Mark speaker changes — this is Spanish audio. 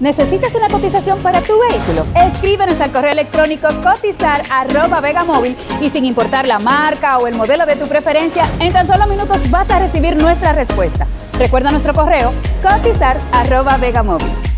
Speaker 1: ¿Necesitas una cotización para tu vehículo? Escríbenos al correo electrónico cotizar arroba vegamóvil y sin importar la marca o el modelo de tu preferencia, en tan solo minutos vas a recibir nuestra respuesta. Recuerda nuestro correo cotizar arroba vegamóvil.